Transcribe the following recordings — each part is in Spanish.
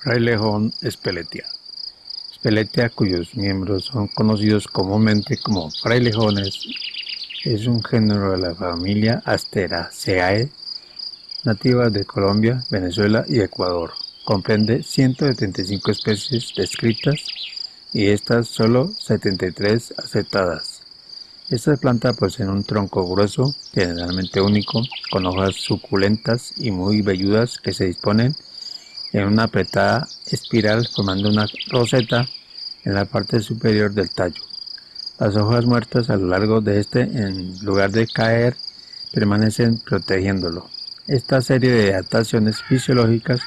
Frailejón espeletia. Speletia, cuyos miembros son conocidos comúnmente como frailejones, es un género de la familia Asteraceae, nativa de Colombia, Venezuela y Ecuador. Comprende 175 especies descritas y estas solo 73 aceptadas. Esta planta posee un tronco grueso, generalmente único, con hojas suculentas y muy velludas que se disponen en una apretada espiral formando una roseta en la parte superior del tallo. Las hojas muertas a lo largo de este, en lugar de caer, permanecen protegiéndolo. Esta serie de adaptaciones fisiológicas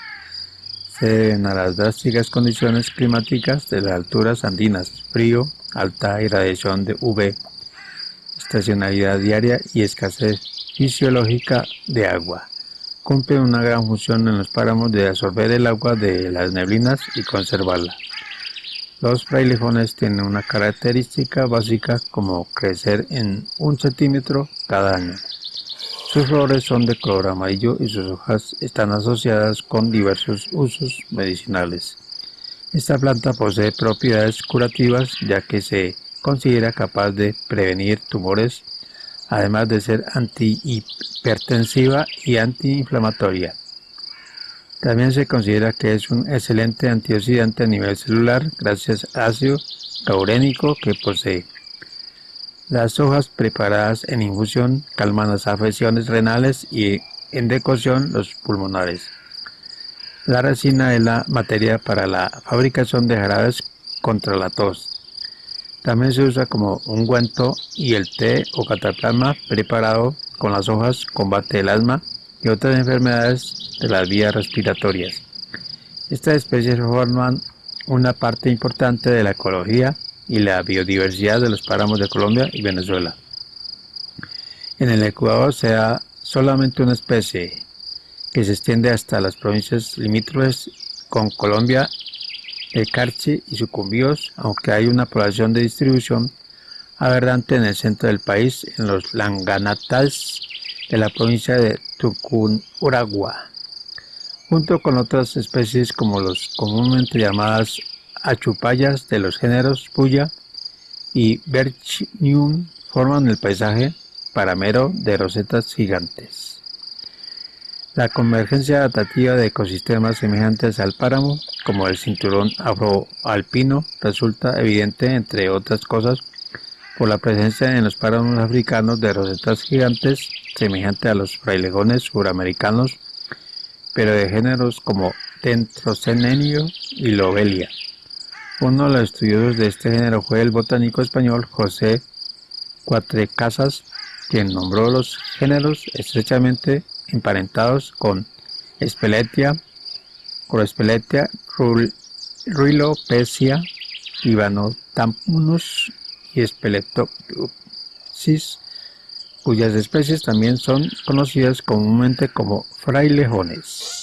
se deben a las drásticas condiciones climáticas de las alturas andinas, frío, alta irradiación de UV, estacionalidad diaria y escasez fisiológica de agua cumple una gran función en los páramos de absorber el agua de las neblinas y conservarla. Los frailejones tienen una característica básica como crecer en un centímetro cada año. Sus flores son de color amarillo y sus hojas están asociadas con diversos usos medicinales. Esta planta posee propiedades curativas ya que se considera capaz de prevenir tumores además de ser antihipertensiva y antiinflamatoria. También se considera que es un excelente antioxidante a nivel celular gracias al ácido caurénico que posee. Las hojas preparadas en infusión calman las afecciones renales y en decocción los pulmonares. La resina es la materia para la fabricación de jarabes contra la tos. También se usa como ungüento y el té o cataplasma preparado con las hojas combate el asma y otras enfermedades de las vías respiratorias. Estas especies forman una parte importante de la ecología y la biodiversidad de los páramos de Colombia y Venezuela. En el Ecuador se da solamente una especie que se extiende hasta las provincias limítrofes con Colombia el Carchi y sucumbíos, aunque hay una población de distribución aberrante en el centro del país, en los Langanatals de la provincia de Tucunuragua, junto con otras especies como los comúnmente llamadas achupayas de los géneros Puya y Berchnium forman el paisaje paramero de rosetas gigantes. La convergencia adaptativa de ecosistemas semejantes al páramo, como el cinturón afroalpino, resulta evidente, entre otras cosas, por la presencia en los páramos africanos de rosetas gigantes semejantes a los frailejones suramericanos, pero de géneros como Dentrocenenio y Lobelia. Uno de los estudiosos de este género fue el botánico español José Cuatrecasas, quien nombró los géneros estrechamente emparentados con Speletia, Corospeletia, Ruilopecia, Ivanotampunus y Speletopsis, cuyas especies también son conocidas comúnmente como frailejones.